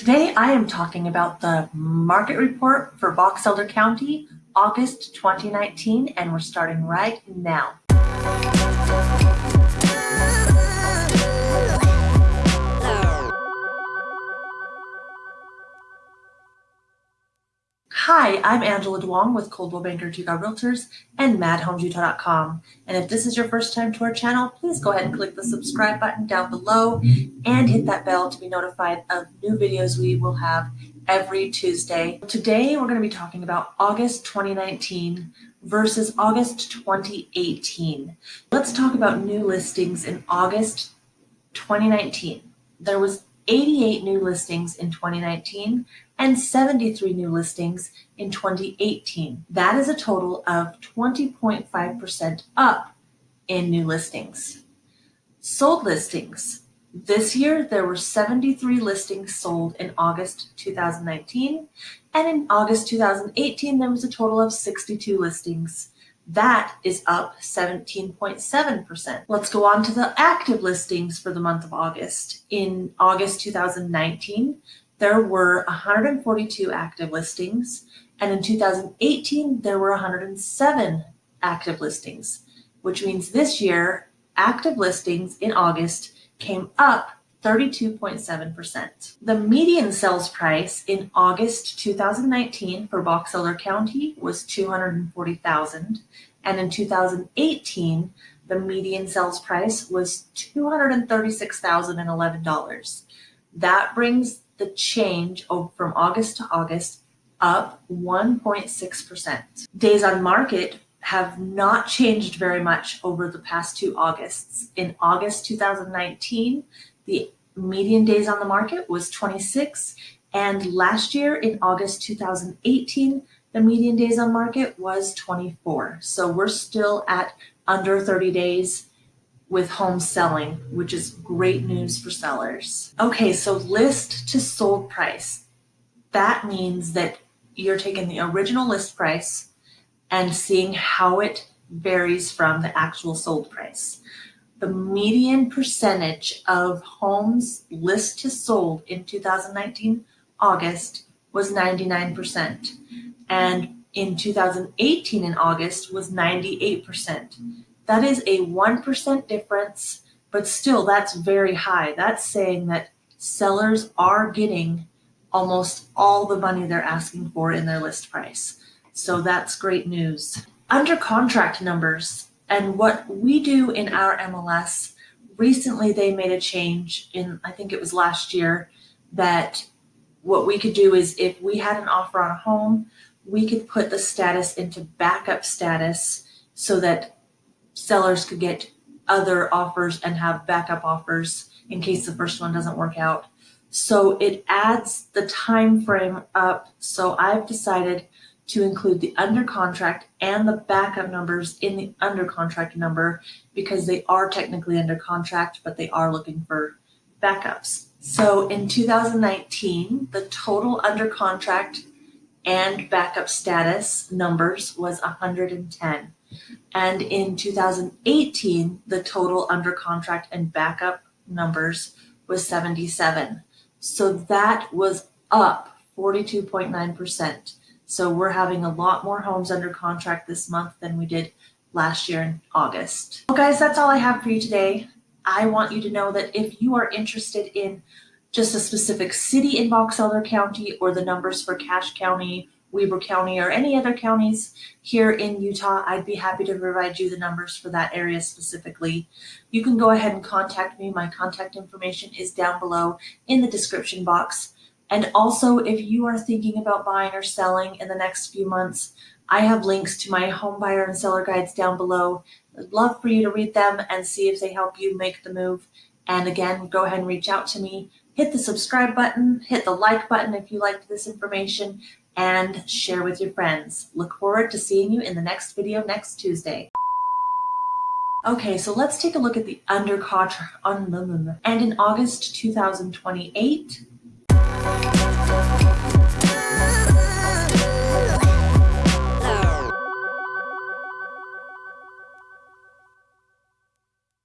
Today I am talking about the market report for Box Elder County, August 2019, and we're starting right now. Hi, I'm Angela Duong with Coldwell Banker Chicago Realtors and MadHomesUtah.com. And if this is your first time to our channel, please go ahead and click the subscribe button down below and hit that bell to be notified of new videos we will have every Tuesday. Today, we're going to be talking about August 2019 versus August 2018. Let's talk about new listings in August 2019. There was 88 new listings in 2019 and 73 new listings in 2018. That is a total of 20.5% up in new listings. Sold listings. This year, there were 73 listings sold in August 2019, and in August 2018, there was a total of 62 listings. That is up 17.7%. Let's go on to the active listings for the month of August. In August 2019, there were 142 active listings, and in 2018, there were 107 active listings, which means this year, active listings in August came up 32.7%. The median sales price in August 2019 for Box Elder County was 240,000 and in 2018 the median sales price was $236,011. That brings the change from August to August up 1.6%. Days on market have not changed very much over the past two Augusts. In August 2019, the median days on the market was 26, and last year in August 2018, the median days on market was 24. So we're still at under 30 days with homes selling, which is great news for sellers. Okay, so list to sold price. That means that you're taking the original list price and seeing how it varies from the actual sold price. The median percentage of homes list to sold in 2019 August was 99%, and in 2018 in August was 98%. That is a 1% difference, but still that's very high. That's saying that sellers are getting almost all the money they're asking for in their list price. So that's great news. Under contract numbers and what we do in our MLS, recently they made a change in, I think it was last year, that what we could do is if we had an offer on a home, we could put the status into backup status so that sellers could get other offers and have backup offers in case the first one doesn't work out. So it adds the time frame up. So I've decided to include the under contract and the backup numbers in the under contract number because they are technically under contract, but they are looking for backups. So in 2019, the total under contract and backup status numbers was 110. And in 2018, the total under contract and backup numbers was 77. So that was up 42.9%. So we're having a lot more homes under contract this month than we did last year in August. Well guys, that's all I have for you today. I want you to know that if you are interested in just a specific city in Box Elder County or the numbers for Cache County Weber County or any other counties here in Utah, I'd be happy to provide you the numbers for that area specifically. You can go ahead and contact me. My contact information is down below in the description box. And also, if you are thinking about buying or selling in the next few months, I have links to my home buyer and seller guides down below. I'd love for you to read them and see if they help you make the move. And again, go ahead and reach out to me. Hit the subscribe button, hit the like button if you liked this information, and share with your friends. Look forward to seeing you in the next video next Tuesday. Okay, so let's take a look at the under contract. And in August 2028, Thank you.